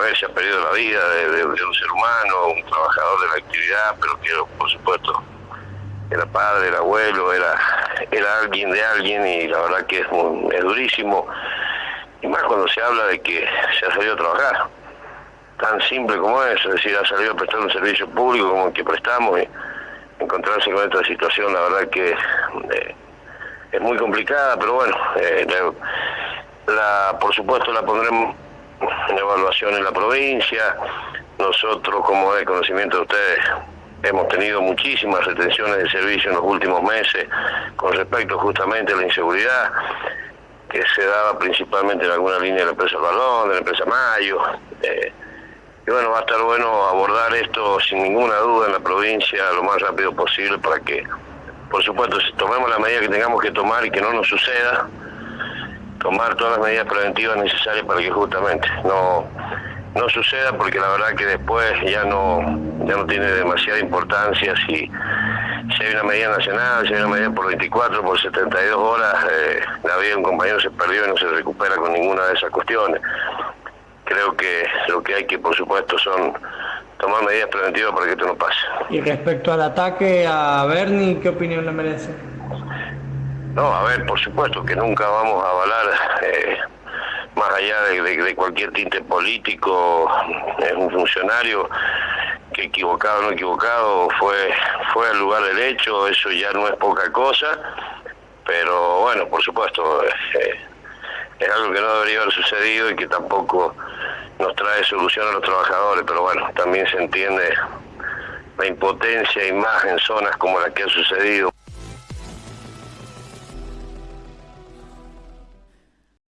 ver, se ha perdido la vida de, un ser humano, un trabajador de la actividad, pero que por supuesto era padre, era abuelo, era, era alguien de alguien y la verdad que es, es durísimo. Y más cuando se habla de que se ha salido a trabajar. Tan simple como eso, es decir, ha salido a prestar un servicio público como el que prestamos y encontrarse con esta situación, la verdad que eh, es muy complicada, pero bueno, eh, la, por supuesto la pondremos en evaluación en la provincia. Nosotros, como de conocimiento de ustedes, hemos tenido muchísimas retenciones de servicio en los últimos meses con respecto justamente a la inseguridad que se daba principalmente en alguna línea de la empresa Balón, de la empresa Mayo. Eh, y bueno, va a estar bueno abordar esto sin ninguna duda en la provincia lo más rápido posible para que, por supuesto, tomemos la medida que tengamos que tomar y que no nos suceda, tomar todas las medidas preventivas necesarias para que justamente no, no suceda, porque la verdad que después ya no, ya no tiene demasiada importancia si, si hay una medida nacional, si hay una medida por 24, por 72 horas, eh, la vida de un compañero se perdió y no se recupera con ninguna de esas cuestiones. Creo que lo que hay que, por supuesto, son tomar medidas preventivas para que esto no pase. Y respecto al ataque a Bernie, ¿qué opinión le merece? No, a ver, por supuesto que nunca vamos a avalar, eh, más allá de, cualquier tinte político, es un funcionario que equivocado o no equivocado fue, fue al lugar del hecho, eso ya no es poca cosa, pero bueno, por supuesto, eh, es algo que no debería haber sucedido y que tampoco nos trae solución a los trabajadores, pero bueno, también se entiende la impotencia y más en zonas como la que ha sucedido